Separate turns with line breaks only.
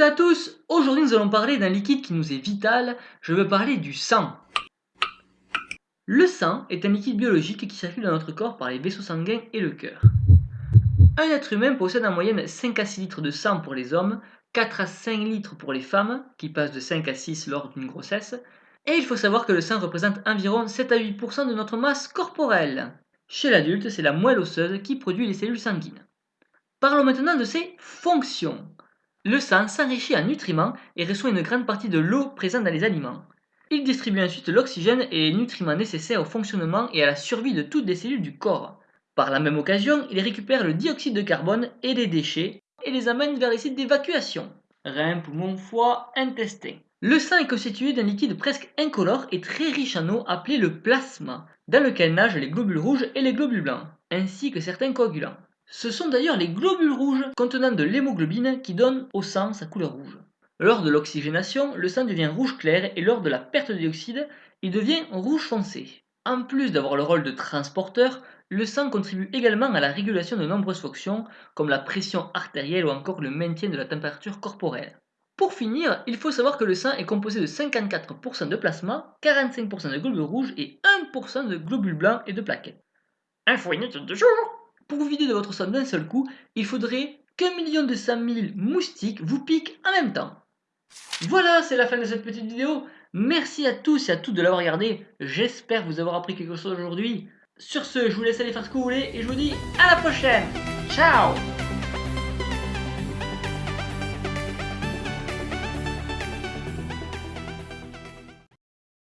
à tous, aujourd'hui nous allons parler d'un liquide qui nous est vital, je veux parler du sang. Le sang est un liquide biologique qui circule dans notre corps par les vaisseaux sanguins et le cœur. Un être humain possède en moyenne 5 à 6 litres de sang pour les hommes, 4 à 5 litres pour les femmes, qui passent de 5 à 6 lors d'une grossesse, et il faut savoir que le sang représente environ 7 à 8% de notre masse corporelle. Chez l'adulte, c'est la moelle osseuse qui produit les cellules sanguines. Parlons maintenant de ses fonctions. Le sang s'enrichit en nutriments et reçoit une grande partie de l'eau présente dans les aliments. Il distribue ensuite l'oxygène et les nutriments nécessaires au fonctionnement et à la survie de toutes les cellules du corps. Par la même occasion, il récupère le dioxyde de carbone et les déchets et les amène vers les sites d'évacuation. Rein, poumon, foie, intestin. Le sang est constitué d'un liquide presque incolore et très riche en eau appelé le plasma, dans lequel nagent les globules rouges et les globules blancs, ainsi que certains coagulants. Ce sont d'ailleurs les globules rouges contenant de l'hémoglobine qui donnent au sang sa couleur rouge. Lors de l'oxygénation, le sang devient rouge clair et lors de la perte de dioxyde, il devient rouge foncé. En plus d'avoir le rôle de transporteur, le sang contribue également à la régulation de nombreuses fonctions comme la pression artérielle ou encore le maintien de la température corporelle. Pour finir, il faut savoir que le sang est composé de 54% de plasma, 45% de globules rouges et 1% de globules blancs et de plaquettes. Info de jour pour vous vider de votre sang d'un seul coup, il faudrait qu'un million de cent mille moustiques vous piquent en même temps. Voilà, c'est la fin de cette petite vidéo. Merci à tous et à toutes de l'avoir regardé. J'espère vous avoir appris quelque chose aujourd'hui. Sur ce, je vous laisse aller faire ce que vous voulez et je vous dis à la prochaine. Ciao